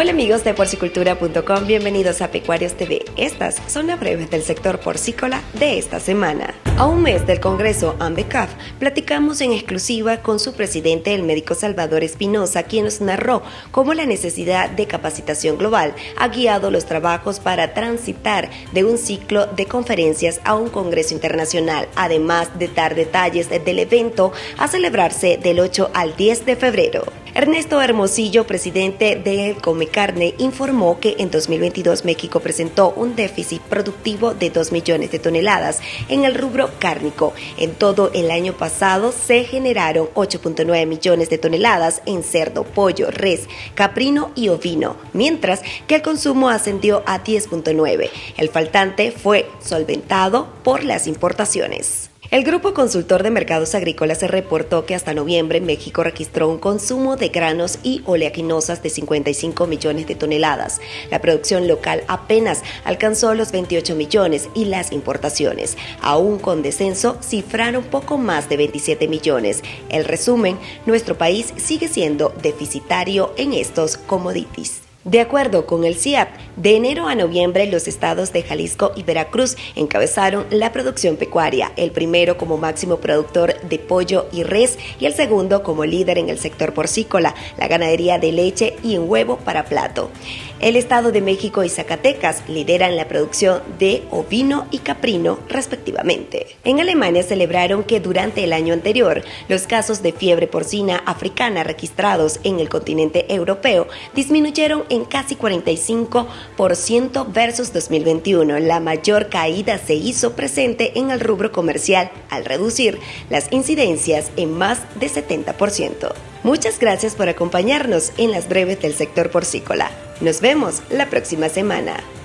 Hola amigos de porcicultura.com, bienvenidos a Pecuarios TV. Estas son las breves del sector porcícola de esta semana. A un mes del Congreso AMBECAF, platicamos en exclusiva con su presidente, el médico Salvador Espinosa, quien nos narró cómo la necesidad de capacitación global ha guiado los trabajos para transitar de un ciclo de conferencias a un Congreso internacional, además de dar detalles del evento a celebrarse del 8 al 10 de febrero. Ernesto Hermosillo, presidente de Comecarne, informó que en 2022 México presentó un déficit productivo de 2 millones de toneladas en el rubro cárnico. En todo el año pasado se generaron 8.9 millones de toneladas en cerdo, pollo, res, caprino y ovino, mientras que el consumo ascendió a 10.9. El faltante fue solventado por las importaciones. El Grupo Consultor de Mercados Agrícolas reportó que hasta noviembre México registró un consumo de granos y oleaginosas de 55 millones de toneladas. La producción local apenas alcanzó los 28 millones y las importaciones, aún con descenso, cifraron poco más de 27 millones. El resumen, nuestro país sigue siendo deficitario en estos commodities. De acuerdo con el CIAP, de enero a noviembre los estados de Jalisco y Veracruz encabezaron la producción pecuaria, el primero como máximo productor de pollo y res y el segundo como líder en el sector porcícola, la ganadería de leche y en huevo para plato. El Estado de México y Zacatecas lideran la producción de ovino y caprino respectivamente. En Alemania celebraron que durante el año anterior los casos de fiebre porcina africana registrados en el continente europeo disminuyeron en casi 45% versus 2021. La mayor caída se hizo presente en el rubro comercial al reducir las incidencias en más de 70%. Muchas gracias por acompañarnos en las breves del sector porcícola. Nos vemos la próxima semana.